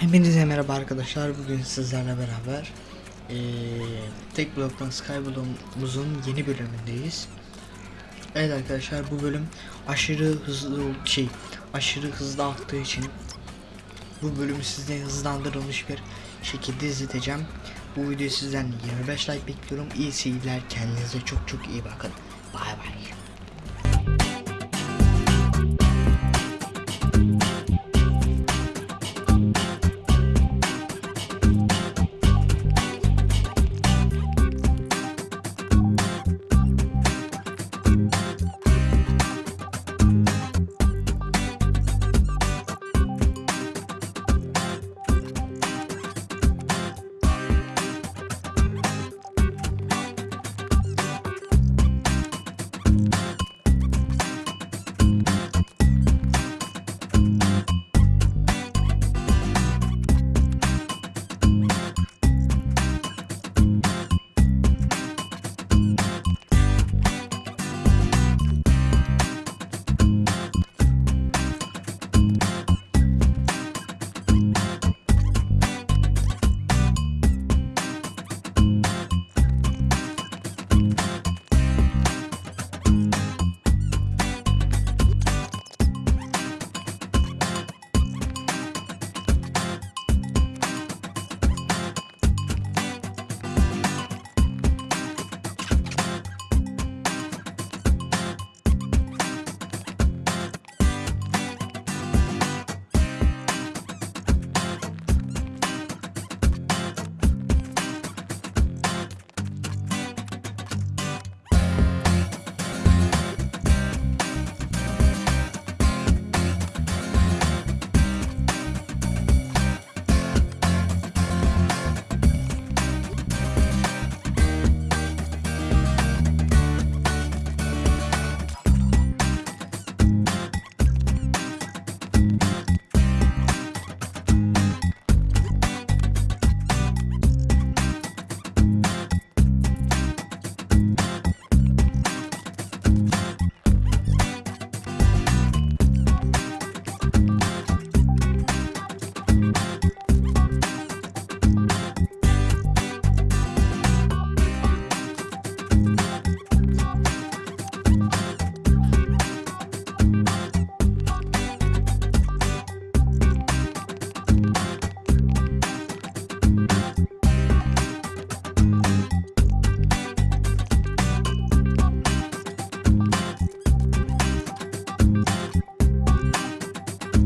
Hepinize merhaba arkadaşlar. Bugün sizlerle beraber eee Tek Blok'tan Skyblock'umuzun yeni bölümündeyiz. Evet arkadaşlar bu bölüm aşırı hızlı şey aşırı hızlı aktığı için bu bölümü sizden hızlandırılmış bir şekilde izleteceğim. Bu videoyu sizden 25 like bekliyorum. İyi seyirler. Kendinize çok çok iyi bakın. Bay bay.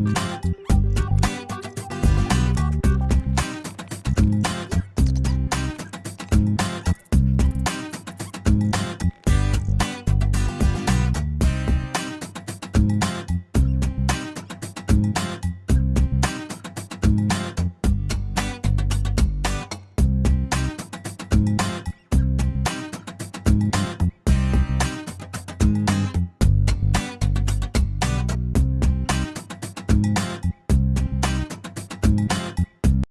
Bye.